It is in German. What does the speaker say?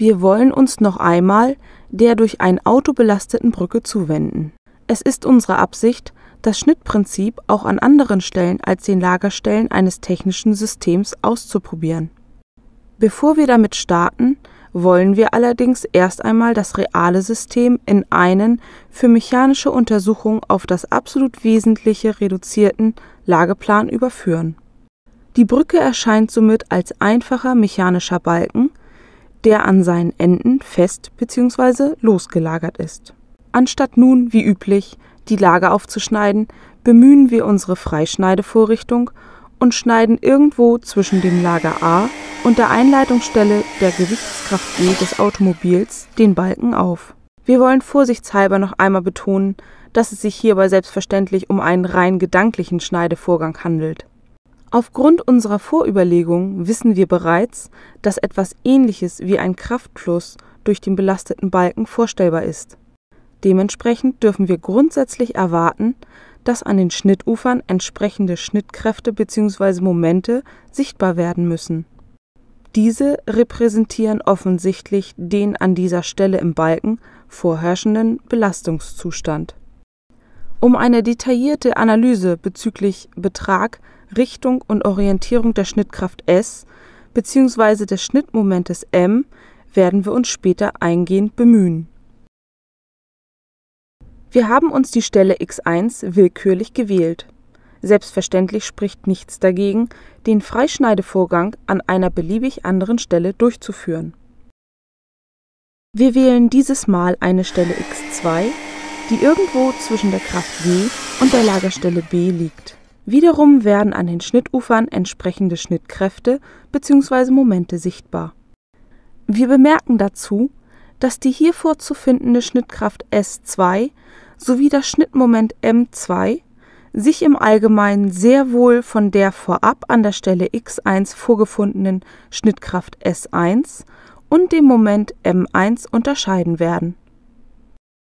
Wir wollen uns noch einmal der durch ein Auto belasteten Brücke zuwenden. Es ist unsere Absicht, das Schnittprinzip auch an anderen Stellen als den Lagerstellen eines technischen Systems auszuprobieren. Bevor wir damit starten, wollen wir allerdings erst einmal das reale System in einen für mechanische Untersuchung auf das absolut Wesentliche reduzierten Lageplan überführen. Die Brücke erscheint somit als einfacher mechanischer Balken, der an seinen Enden fest bzw. losgelagert ist. Anstatt nun, wie üblich, die Lager aufzuschneiden, bemühen wir unsere Freischneidevorrichtung und schneiden irgendwo zwischen dem Lager A und der Einleitungsstelle der Gewichtskraft G des Automobils den Balken auf. Wir wollen vorsichtshalber noch einmal betonen, dass es sich hierbei selbstverständlich um einen rein gedanklichen Schneidevorgang handelt. Aufgrund unserer Vorüberlegungen wissen wir bereits, dass etwas ähnliches wie ein Kraftfluss durch den belasteten Balken vorstellbar ist. Dementsprechend dürfen wir grundsätzlich erwarten, dass an den Schnittufern entsprechende Schnittkräfte bzw. Momente sichtbar werden müssen. Diese repräsentieren offensichtlich den an dieser Stelle im Balken vorherrschenden Belastungszustand. Um eine detaillierte Analyse bezüglich Betrag, Richtung und Orientierung der Schnittkraft S bzw. des Schnittmomentes M werden wir uns später eingehend bemühen wir haben uns die Stelle x1 willkürlich gewählt. Selbstverständlich spricht nichts dagegen, den Freischneidevorgang an einer beliebig anderen Stelle durchzuführen. Wir wählen dieses Mal eine Stelle x2, die irgendwo zwischen der Kraft G und der Lagerstelle B liegt. Wiederum werden an den Schnittufern entsprechende Schnittkräfte bzw. Momente sichtbar. Wir bemerken dazu, dass die hier vorzufindende Schnittkraft S2 sowie das Schnittmoment M2 sich im Allgemeinen sehr wohl von der vorab an der Stelle x1 vorgefundenen Schnittkraft S1 und dem Moment M1 unterscheiden werden.